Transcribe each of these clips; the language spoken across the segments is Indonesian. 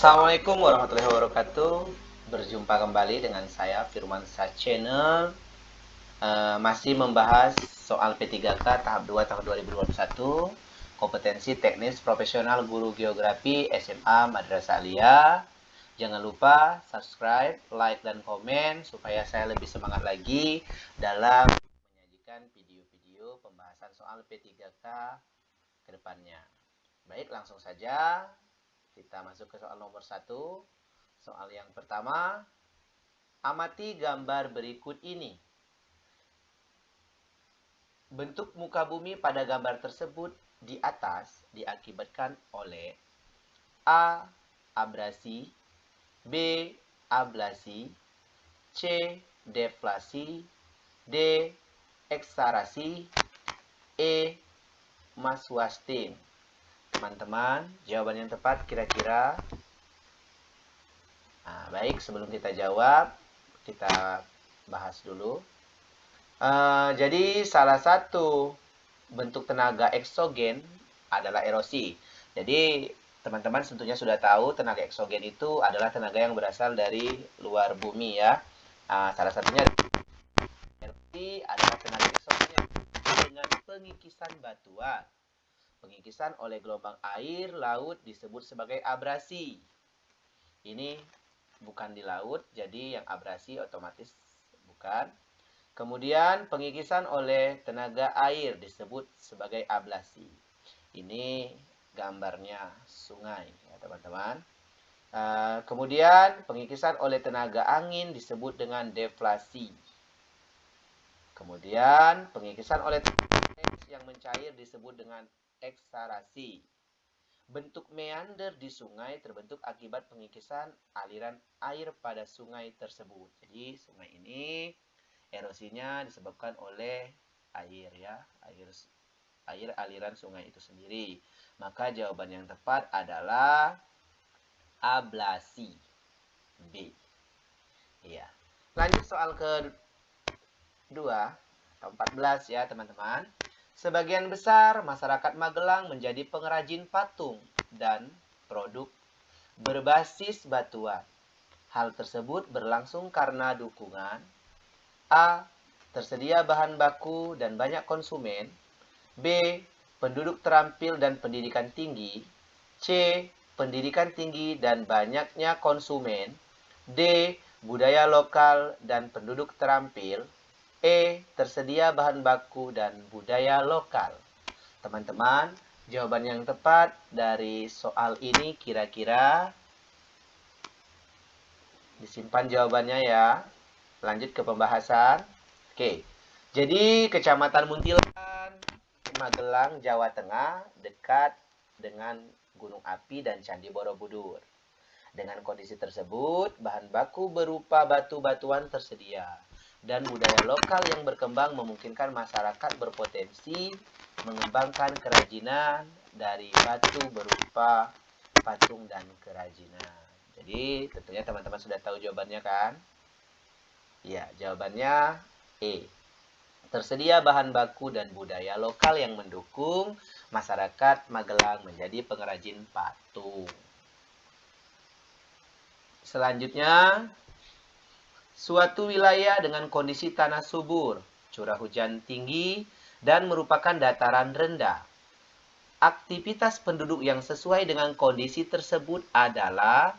Assalamualaikum warahmatullahi wabarakatuh. Berjumpa kembali dengan saya Firman Sa Channel. Uh, masih membahas soal P3K tahap 2 tahun 2021 kompetensi teknis profesional guru geografi SMA Madrasah Alia. Jangan lupa subscribe, like, dan komen supaya saya lebih semangat lagi dalam menyajikan video-video pembahasan soal P3K ke depannya. Baik, langsung saja kita masuk ke soal nomor satu. Soal yang pertama, amati gambar berikut ini. Bentuk muka bumi pada gambar tersebut di atas diakibatkan oleh A. Abrasi B. Ablasi C. Deflasi D. Eksarasi E. Maswastin Teman-teman, jawaban yang tepat kira-kira nah, Baik, sebelum kita jawab Kita bahas dulu uh, Jadi salah satu bentuk tenaga eksogen adalah erosi. Jadi teman-teman tentunya sudah tahu tenaga eksogen itu adalah tenaga yang berasal dari luar bumi ya. Nah, salah satunya erosi adalah tenaga eksogen dengan pengikisan batuan. Pengikisan oleh gelombang air laut disebut sebagai abrasi. Ini bukan di laut, jadi yang abrasi otomatis bukan. Kemudian pengikisan oleh tenaga air disebut sebagai ablasi. Ini gambarnya sungai ya teman-teman. Uh, kemudian pengikisan oleh tenaga angin disebut dengan deflasi. Kemudian pengikisan oleh yang mencair disebut dengan eksarasi. Bentuk meander di sungai terbentuk akibat pengikisan aliran air pada sungai tersebut. Jadi sungai ini erosinya disebabkan oleh air ya, air air aliran sungai itu sendiri. Maka jawaban yang tepat adalah ablasi. B. Iya. Lanjut soal ke dua atau 14 ya, teman-teman. Sebagian besar masyarakat Magelang menjadi pengrajin patung dan produk berbasis batuan. Hal tersebut berlangsung karena dukungan A. Tersedia bahan baku dan banyak konsumen. B. Penduduk terampil dan pendidikan tinggi. C. Pendidikan tinggi dan banyaknya konsumen. D. Budaya lokal dan penduduk terampil. E. Tersedia bahan baku dan budaya lokal. Teman-teman, jawaban yang tepat dari soal ini kira-kira disimpan jawabannya ya. Lanjut ke pembahasan. Oke. Jadi Kecamatan Muntilan, Magelang, Jawa Tengah dekat dengan Gunung Api dan Candi Borobudur. Dengan kondisi tersebut, bahan baku berupa batu-batuan tersedia dan budaya lokal yang berkembang memungkinkan masyarakat berpotensi mengembangkan kerajinan dari batu berupa patung dan kerajinan. Jadi tentunya teman-teman sudah tahu jawabannya kan? Ya, jawabannya E. Tersedia bahan baku dan budaya lokal yang mendukung masyarakat Magelang menjadi pengrajin patung. Selanjutnya, suatu wilayah dengan kondisi tanah subur, curah hujan tinggi, dan merupakan dataran rendah. Aktivitas penduduk yang sesuai dengan kondisi tersebut adalah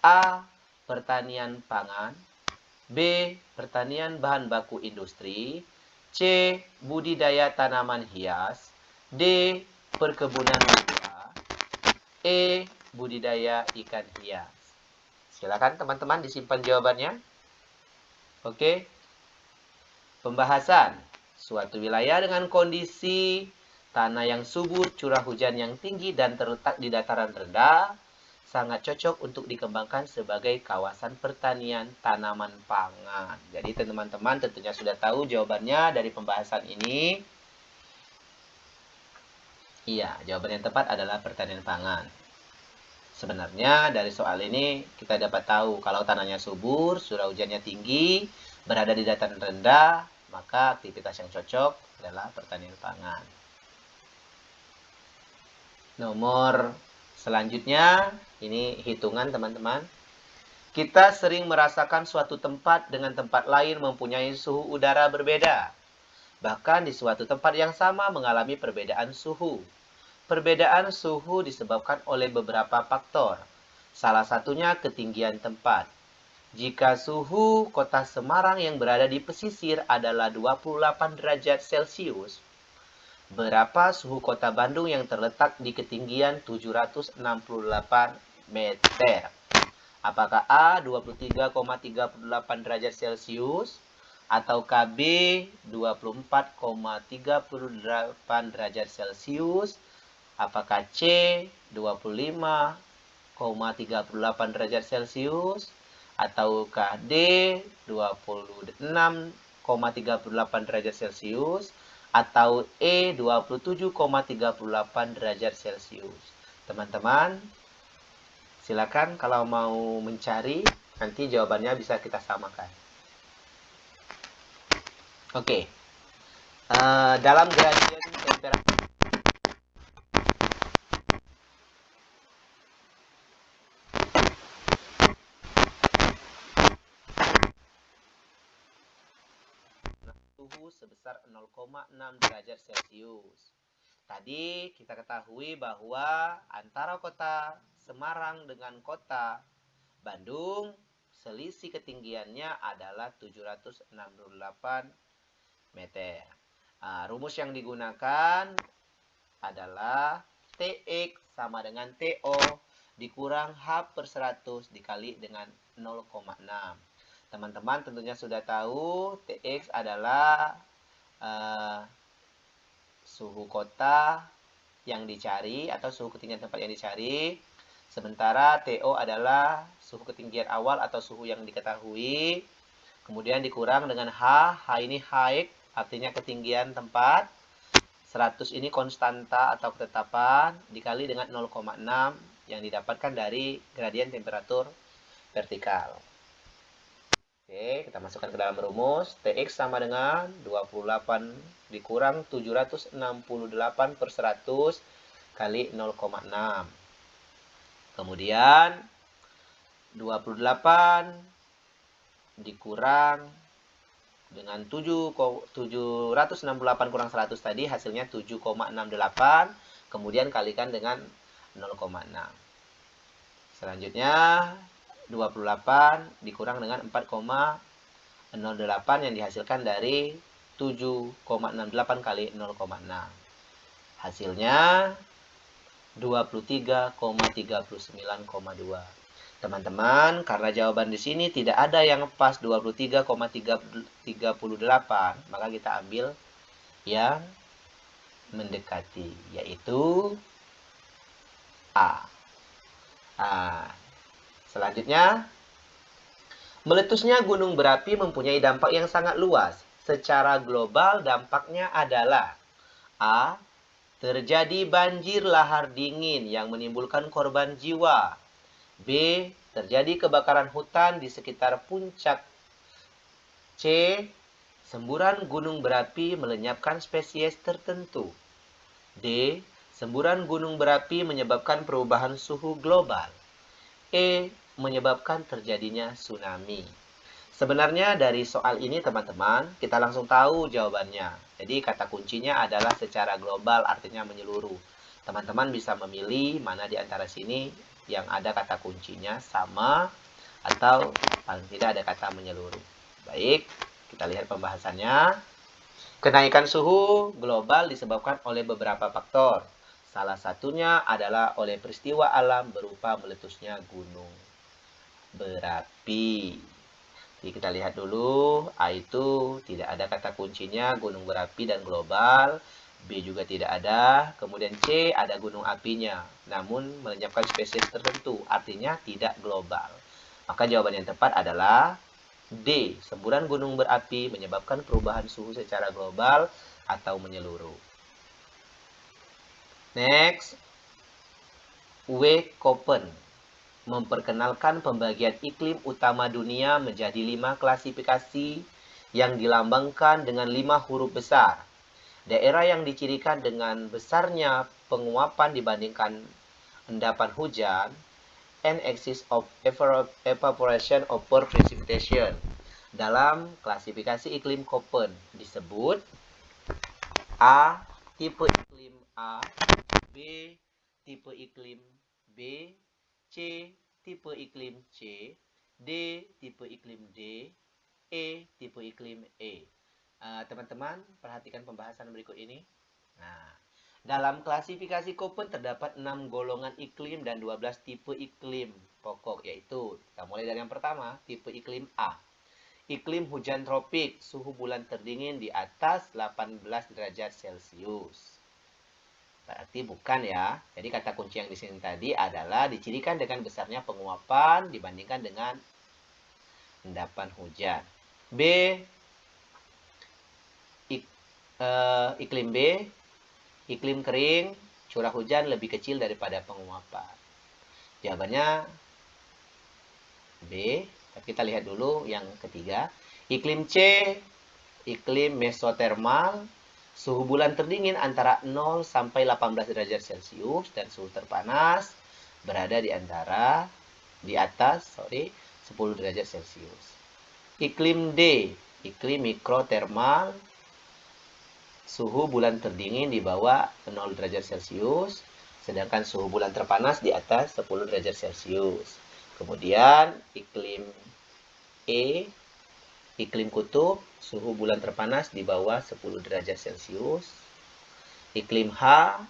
A. Pertanian pangan B. Pertanian bahan baku industri C. Budidaya tanaman hias D. Perkebunan buah E. Budidaya ikan hias Silakan teman-teman disimpan jawabannya Oke Pembahasan Suatu wilayah dengan kondisi tanah yang subur, curah hujan yang tinggi dan terletak di dataran rendah sangat cocok untuk dikembangkan sebagai kawasan pertanian tanaman pangan. Jadi teman-teman tentunya sudah tahu jawabannya dari pembahasan ini. Iya, jawaban yang tepat adalah pertanian pangan. Sebenarnya dari soal ini kita dapat tahu kalau tanahnya subur, surau hujannya tinggi, berada di dataran rendah, maka aktivitas yang cocok adalah pertanian pangan. Nomor Selanjutnya, ini hitungan teman-teman. Kita sering merasakan suatu tempat dengan tempat lain mempunyai suhu udara berbeda. Bahkan di suatu tempat yang sama mengalami perbedaan suhu. Perbedaan suhu disebabkan oleh beberapa faktor. Salah satunya ketinggian tempat. Jika suhu kota Semarang yang berada di pesisir adalah 28 derajat Celcius, berapa suhu kota Bandung yang terletak di ketinggian 768 meter? Apakah A 23,38 derajat Celcius atau KB 24,38 derajat Celcius? Apakah C 25,38 derajat Celcius ataukah D 26,38 derajat Celcius atau E 27,38 derajat Celcius. Teman-teman, silakan kalau mau mencari nanti jawabannya bisa kita samakan. Oke. Uh, dalam gradien temperatur suhu sebesar 0,6 derajat Celcius. Tadi kita ketahui bahwa antara kota Semarang dengan kota Bandung selisih ketinggiannya adalah 768 meter. Nah, rumus yang digunakan adalah TX sama dengan TO dikurang H per 100 dikali dengan 0,6. Teman-teman tentunya sudah tahu TX adalah uh, suhu kota yang dicari atau suhu ketinggian tempat yang dicari. Sementara TO adalah suhu ketinggian awal atau suhu yang diketahui. Kemudian dikurang dengan H. H ini high artinya ketinggian tempat. 100 ini konstanta atau ketetapan dikali dengan 0,6 yang didapatkan dari gradien temperatur vertikal. Oke, kita masukkan ke dalam rumus. TX sama dengan 28 dikurang 768 per 100 kali 0,6. Kemudian 28 dikurang dengan 7, 768 kurang 100 tadi hasilnya 7,68. Kemudian kalikan dengan 0,6. Selanjutnya 28 dikurang dengan 4,08 yang dihasilkan dari 7,68 kali 0,6. Hasilnya 23,39,2. Teman-teman, karena jawaban di sini tidak ada yang pas 23,38, maka kita ambil yang mendekati, yaitu A. A. Selanjutnya, meletusnya gunung berapi mempunyai dampak yang sangat luas. Secara global dampaknya adalah A. Terjadi banjir lahar dingin yang menimbulkan korban jiwa. B. Terjadi kebakaran hutan di sekitar puncak. C. Semburan gunung berapi melenyapkan spesies tertentu. D. Semburan gunung berapi menyebabkan perubahan suhu global. E menyebabkan terjadinya tsunami. Sebenarnya dari soal ini teman-teman, kita langsung tahu jawabannya. Jadi kata kuncinya adalah secara global artinya menyeluruh. Teman-teman bisa memilih mana di antara sini yang ada kata kuncinya sama atau paling tidak ada kata menyeluruh. Baik, kita lihat pembahasannya. Kenaikan suhu global disebabkan oleh beberapa faktor. Salah satunya adalah oleh peristiwa alam berupa meletusnya gunung berapi. Jadi kita lihat dulu, A itu tidak ada kata kuncinya gunung berapi dan global. B juga tidak ada. Kemudian C ada gunung apinya, namun melenyapkan spesies tertentu, artinya tidak global. Maka jawaban yang tepat adalah D. Semburan gunung berapi menyebabkan perubahan suhu secara global atau menyeluruh. Next, W. Koppen memperkenalkan pembagian iklim utama dunia menjadi lima klasifikasi yang dilambangkan dengan lima huruf besar. Daerah yang dicirikan dengan besarnya penguapan dibandingkan endapan hujan, and axis of evaporation over precipitation. Dalam klasifikasi iklim Köppen disebut A. Tipe iklim A B. Tipe iklim B C. Tipe iklim C D. Tipe iklim D E. Tipe iklim E eh, Teman-teman, uh, perhatikan pembahasan berikut ini. Nah, dalam klasifikasi Köppen terdapat 6 golongan iklim dan 12 tipe iklim pokok, yaitu kita mulai dari yang pertama, tipe iklim A. Iklim hujan tropik, suhu bulan terdingin di atas 18 derajat Celcius. Berarti bukan ya. Jadi kata kunci yang di sini tadi adalah dicirikan dengan besarnya penguapan dibandingkan dengan endapan hujan. B. Ik, uh, iklim B iklim kering, curah hujan lebih kecil daripada penguapan? Jawabannya B. Tapi kita lihat dulu yang ketiga. Iklim C, iklim mesotermal, suhu bulan terdingin antara 0 sampai 18 derajat Celcius dan suhu terpanas berada di antara di atas, sorry, 10 derajat Celcius. Iklim D, iklim mikrotermal, suhu bulan terdingin di bawah 0 derajat Celcius, sedangkan suhu bulan terpanas di atas 10 derajat Celcius. Kemudian iklim E, iklim kutub, suhu bulan terpanas di bawah 10 derajat Celcius. Iklim H,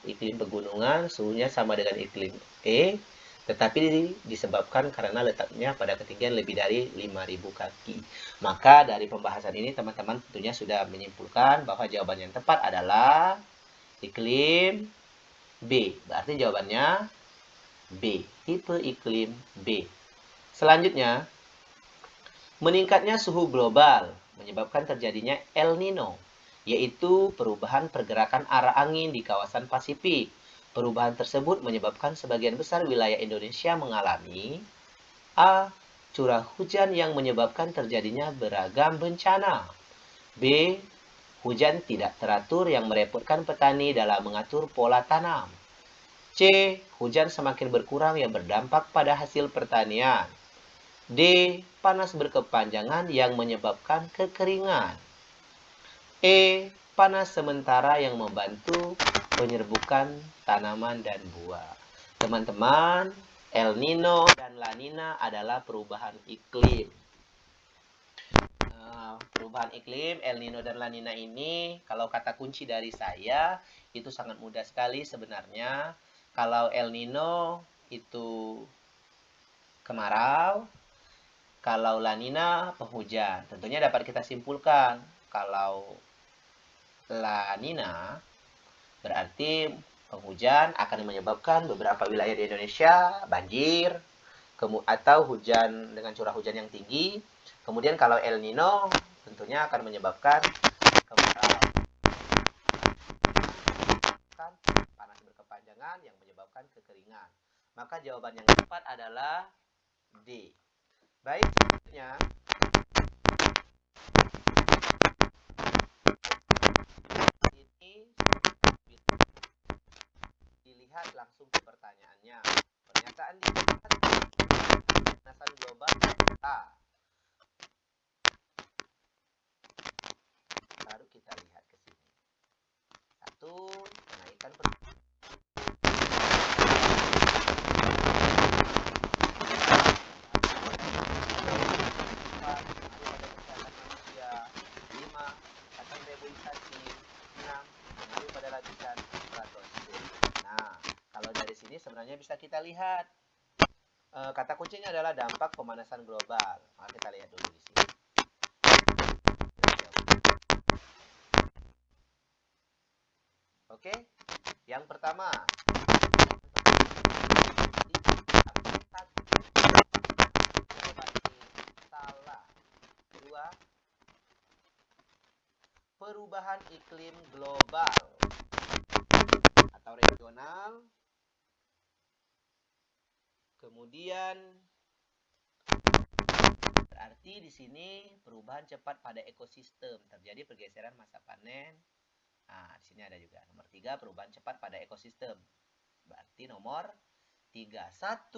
iklim pegunungan, suhunya sama dengan iklim E, tetapi disebabkan karena letaknya pada ketinggian lebih dari 5000 kaki. Maka dari pembahasan ini teman-teman tentunya sudah menyimpulkan bahwa jawaban yang tepat adalah iklim B. Berarti jawabannya B, tipe iklim B. Selanjutnya, meningkatnya suhu global menyebabkan terjadinya El Nino, yaitu perubahan pergerakan arah angin di kawasan Pasifik Perubahan tersebut menyebabkan sebagian besar wilayah Indonesia mengalami A. Curah hujan yang menyebabkan terjadinya beragam bencana B. Hujan tidak teratur yang merepotkan petani dalam mengatur pola tanam C. Hujan semakin berkurang yang berdampak pada hasil pertanian D. Panas berkepanjangan yang menyebabkan kekeringan E. Panas sementara yang membantu penyerbukan tanaman dan buah. Teman-teman, El Nino dan La Nina adalah perubahan iklim. Nah, perubahan iklim El Nino dan La Nina ini, kalau kata kunci dari saya, itu sangat mudah sekali sebenarnya. Kalau El Nino itu kemarau, kalau La Nina penghujan. Tentunya dapat kita simpulkan kalau La Nina Berarti penghujan akan menyebabkan beberapa wilayah di Indonesia banjir atau hujan dengan curah hujan yang tinggi. Kemudian kalau El Nino tentunya akan menyebabkan panas berkepanjangan yang menyebabkan kekeringan. Maka jawaban yang tepat adalah D. Baik, selanjutnya lihat langsung ke pertanyaannya. Pernyataan di pemanasan global A. Baru kita lihat ke sini. Satu, kenaikan kita lihat. E, kata kuncinya adalah dampak pemanasan global. Maka kita lihat dulu di sini. Oke, yang pertama. Perubahan iklim global atau regional Kemudian berarti di sini perubahan cepat pada ekosistem, terjadi pergeseran masa panen. Nah, di sini ada juga nomor tiga perubahan cepat pada ekosistem. Berarti nomor 3. 1,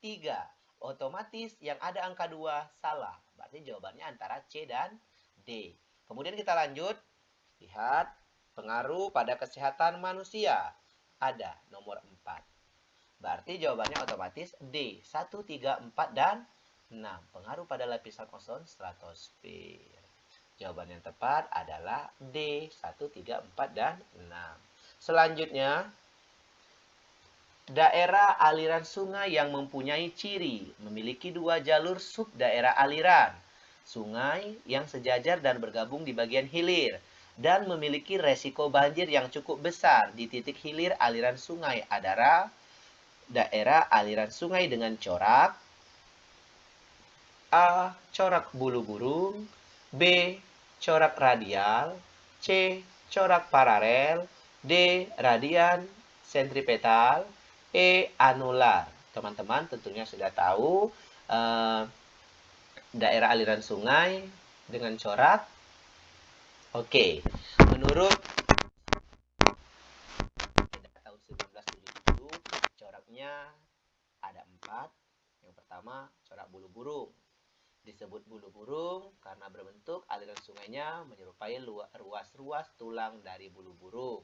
3. Otomatis yang ada angka 2 salah. Berarti jawabannya antara C dan D. Kemudian kita lanjut. Lihat pengaruh pada kesehatan manusia. Ada nomor 4. Berarti jawabannya otomatis D. 1, 3, 4, dan 6. Pengaruh pada lapisan ozon stratosfer. Jawaban yang tepat adalah D. 1, 3, 4, dan 6. Selanjutnya, daerah aliran sungai yang mempunyai ciri memiliki dua jalur sub daerah aliran. Sungai yang sejajar dan bergabung di bagian hilir dan memiliki resiko banjir yang cukup besar di titik hilir aliran sungai adalah daerah aliran sungai dengan corak A. Corak bulu burung B. Corak radial C. Corak paralel D. Radian sentripetal E. Anular. Teman-teman tentunya sudah tahu uh, daerah aliran sungai dengan corak. Oke, menurut tahun 1977 coraknya ada empat. Yang pertama corak bulu burung. Disebut bulu burung karena berbentuk aliran sungainya menyerupai ruas-ruas tulang dari bulu burung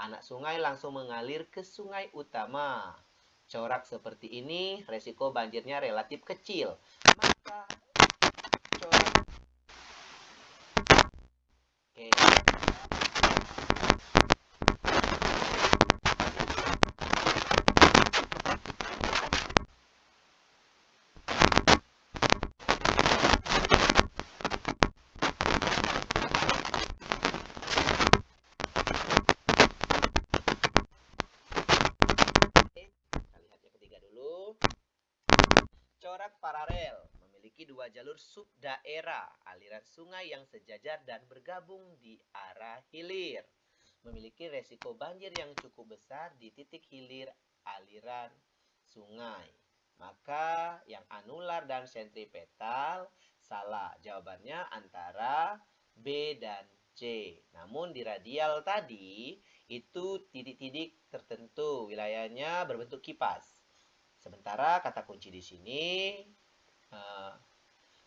anak sungai langsung mengalir ke sungai utama. Corak seperti ini, resiko banjirnya relatif kecil. Maka corak Oke. Corak paralel memiliki dua jalur subdaerah aliran sungai yang sejajar dan bergabung di arah hilir. Memiliki resiko banjir yang cukup besar di titik hilir aliran sungai. Maka yang anular dan sentripetal salah. Jawabannya antara B dan C. Namun di radial tadi itu titik-titik tertentu wilayahnya berbentuk kipas. Sementara kata kunci di sini uh,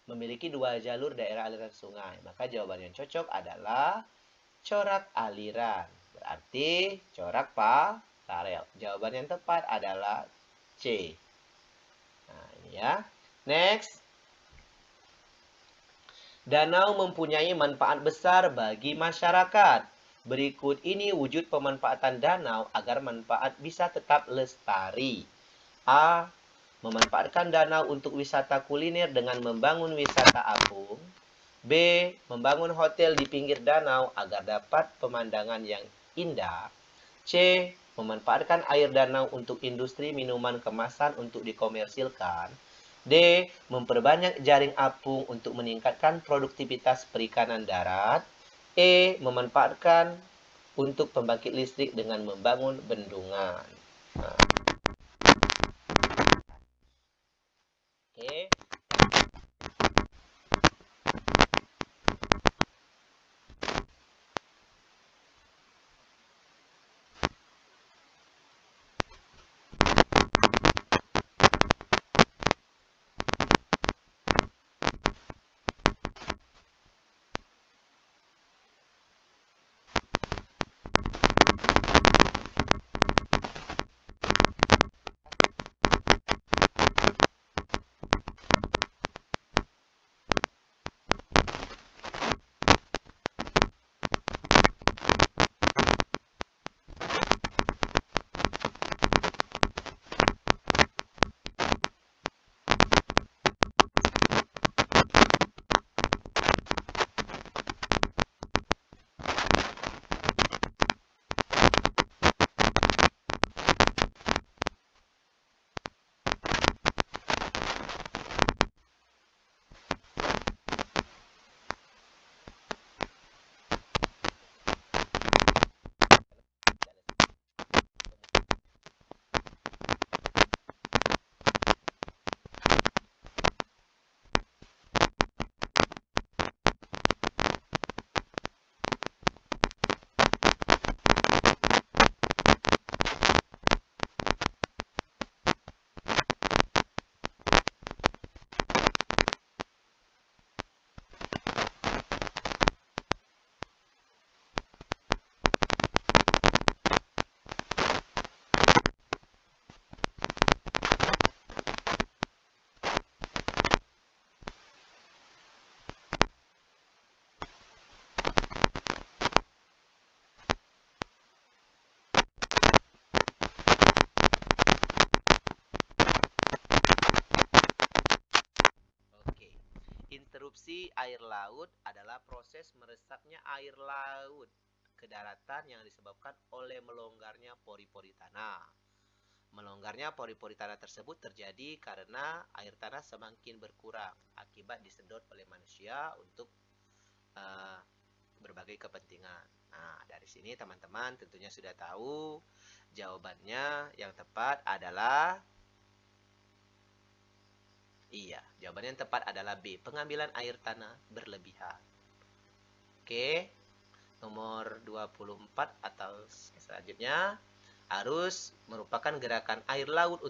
memiliki dua jalur daerah aliran sungai. Maka jawaban yang cocok adalah corak aliran. Berarti corak paralel. Jawaban yang tepat adalah C. Nah, ini ya. Next. Danau mempunyai manfaat besar bagi masyarakat. Berikut ini wujud pemanfaatan danau agar manfaat bisa tetap lestari. A. Memanfaatkan danau untuk wisata kuliner dengan membangun wisata apung. B. Membangun hotel di pinggir danau agar dapat pemandangan yang indah. C. Memanfaatkan air danau untuk industri minuman kemasan untuk dikomersilkan. D. Memperbanyak jaring apung untuk meningkatkan produktivitas perikanan darat. E. Memanfaatkan untuk pembangkit listrik dengan membangun bendungan. Air laut adalah proses meresapnya air laut ke daratan yang disebabkan oleh melonggarnya pori-pori tanah. Melonggarnya pori-pori tanah tersebut terjadi karena air tanah semakin berkurang akibat disedot oleh manusia untuk uh, berbagai kepentingan. Nah, dari sini teman-teman tentunya sudah tahu jawabannya yang tepat adalah Iya, jawabannya yang tepat adalah B. Pengambilan air tanah berlebihan. Oke nomor 24 atau selanjutnya harus merupakan gerakan air laut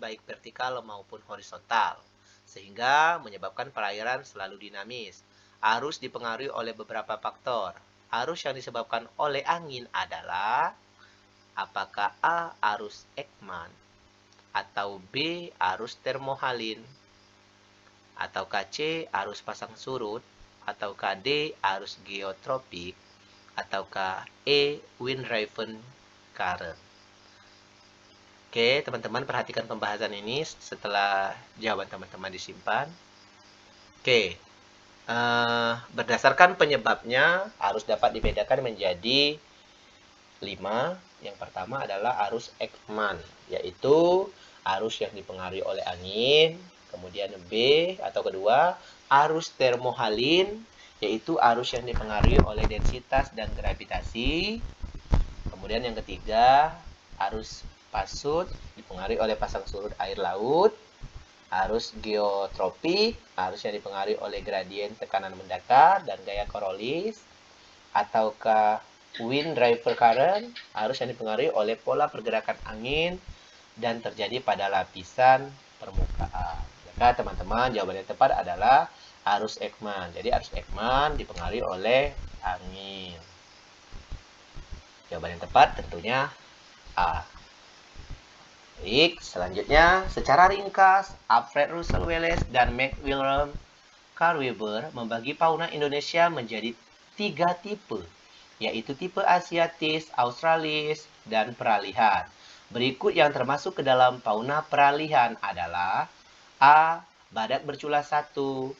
baik vertikal maupun horizontal sehingga menyebabkan perairan selalu dinamis. Arus dipengaruhi oleh beberapa faktor. Arus yang disebabkan oleh angin adalah apakah A. Arus Ekman atau B. Arus termohalin atau C. Arus pasang surut atau D. Arus geotropik ataukah E. Wind Driven Current. Oke, teman-teman perhatikan pembahasan ini setelah jawaban teman-teman disimpan. Oke, uh, berdasarkan penyebabnya arus dapat dibedakan menjadi 5. Yang pertama adalah arus Ekman, yaitu arus yang dipengaruhi oleh angin. Kemudian B atau kedua, arus termohalin yaitu arus yang dipengaruhi oleh densitas dan gravitasi. Kemudian yang ketiga, arus pasut dipengaruhi oleh pasang surut air laut. Arus geotropik, arus yang dipengaruhi oleh gradien tekanan mendakar dan gaya korolis. Ataukah wind driver current, arus yang dipengaruhi oleh pola pergerakan angin dan terjadi pada lapisan. Maka teman-teman jawaban yang tepat adalah arus Ekman. Jadi arus Ekman dipengaruhi oleh angin. Jawaban yang tepat tentunya A. Baik, selanjutnya secara ringkas Alfred Russel Wallace dan McWilliam Carweber membagi fauna Indonesia menjadi tiga tipe, yaitu tipe Asiatis, Australis, dan peralihan. Berikut yang termasuk ke dalam fauna peralihan adalah A. Badak bercula satu,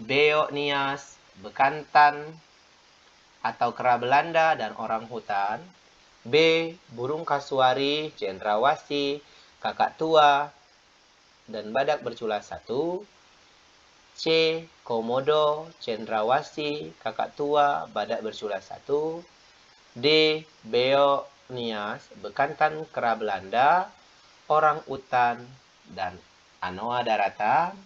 Beonias, bekantan atau kera Belanda dan orang hutan. B. Burung kasuari, cendrawasih, kakak tua, dan badak bercula satu. C. Komodo, cendrawasih, kakak tua, badak bercula satu. D. Beonias, bekantan kera Belanda, orang utan, dan anoa daratan.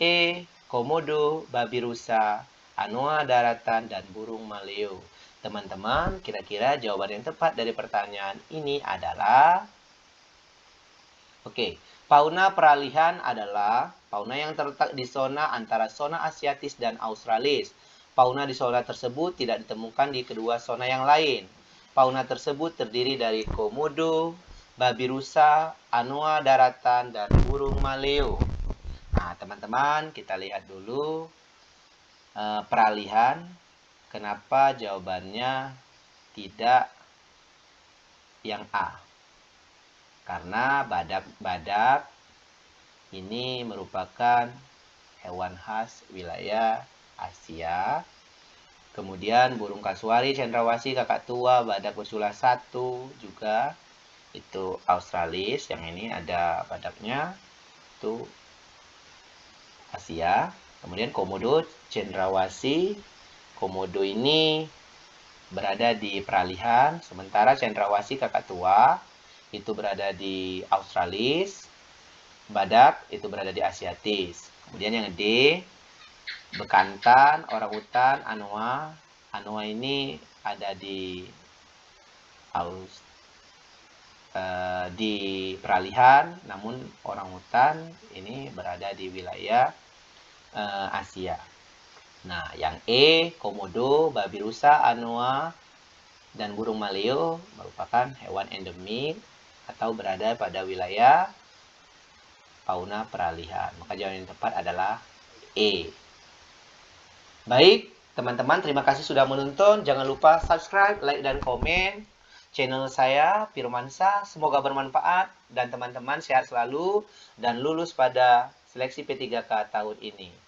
E. komodo, babi rusa, anoa daratan, dan burung maleo. Teman-teman, kira-kira jawaban yang tepat dari pertanyaan ini adalah Oke, fauna peralihan adalah fauna yang terletak di zona antara zona asiatis dan australis. Fauna di zona tersebut tidak ditemukan di kedua zona yang lain. Fauna tersebut terdiri dari komodo, babi rusa, anoa daratan, dan burung maleo. Nah, teman-teman, kita lihat dulu uh, peralihan. Kenapa jawabannya tidak yang A? Karena badak-badak ini merupakan hewan khas wilayah Asia. Kemudian burung kasuari, cendrawasih, kakak tua, badak bersula satu juga itu Australis. Yang ini ada badaknya. Itu Asia. Kemudian komodo cendrawasih. Komodo ini berada di peralihan, sementara cendrawasih kakak tua itu berada di Australis. Badak itu berada di Asiatis. Kemudian yang D, bekantan, orang hutan, anoa. Anoa ini ada di Aus uh, di peralihan, namun orang hutan ini berada di wilayah uh, Asia. Nah, yang E, komodo, babi rusa, anoa, dan burung maleo merupakan hewan endemik atau berada pada wilayah fauna peralihan. Maka jawaban yang tepat adalah E. Baik, teman-teman, terima kasih sudah menonton. Jangan lupa subscribe, like, dan komen channel saya, Firmansa. Semoga bermanfaat dan teman-teman sehat selalu dan lulus pada seleksi P3K tahun ini.